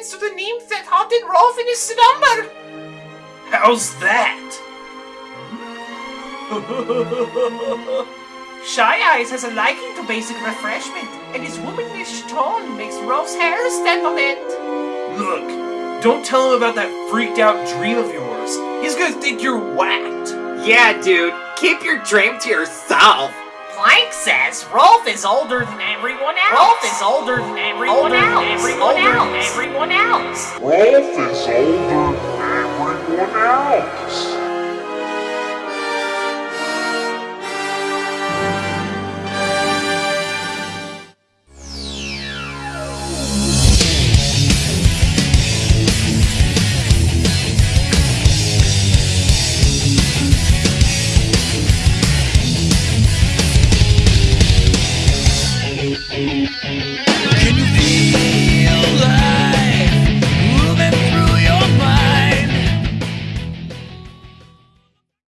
reference to the nymph that haunted Rolf in his slumber. How's that? Shy Eyes has a liking to basic refreshment, and his womanish tone makes Rolf's hair stand on end. Look, don't tell him about that freaked out dream of yours. He's gonna think you're whacked. Yeah, dude, keep your dream to yourself. Plank says Rolf is older than everyone else. Rolf is older than everyone else. Everyone else. Everyone else. Rolf is older than everyone else. Can you